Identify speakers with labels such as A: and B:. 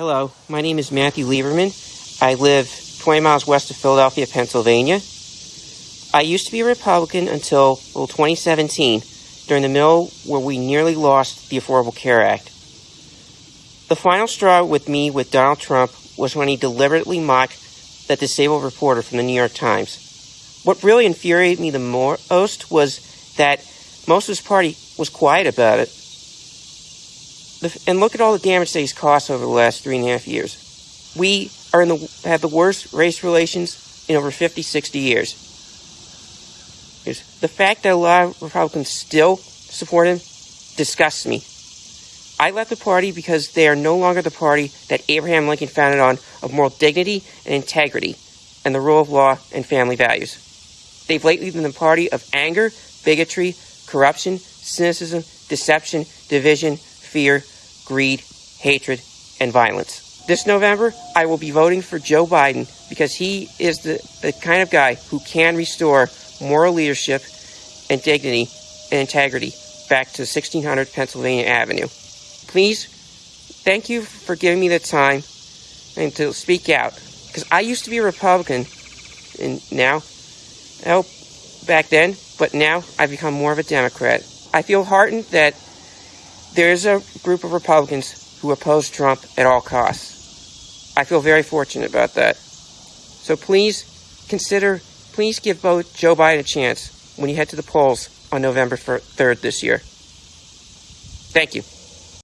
A: Hello, my name is Matthew Lieberman. I live 20 miles west of Philadelphia, Pennsylvania. I used to be a Republican until well, 2017, during the middle where we nearly lost the Affordable Care Act. The final straw with me with Donald Trump was when he deliberately mocked that disabled reporter from the New York Times. What really infuriated me the most was that most of his party was quiet about it and look at all the damage that he's caused over the last three and a half years. We are in the have the worst race relations in over 50, 60 years. The fact that a lot of Republicans still support him disgusts me. I left the party because they are no longer the party that Abraham Lincoln founded on of moral dignity and integrity and the rule of law and family values. They've lately been the party of anger, bigotry, corruption, cynicism, deception, division, fear, greed, hatred, and violence. This November, I will be voting for Joe Biden because he is the, the kind of guy who can restore moral leadership and dignity and integrity back to 1600 Pennsylvania Avenue. Please, thank you for giving me the time and to speak out because I used to be a Republican and now, oh, back then, but now I've become more of a Democrat. I feel heartened that there is a group of Republicans who oppose Trump at all costs. I feel very fortunate about that. So please consider, please give both Joe Biden a chance when you head to the polls on November 3rd this year. Thank you.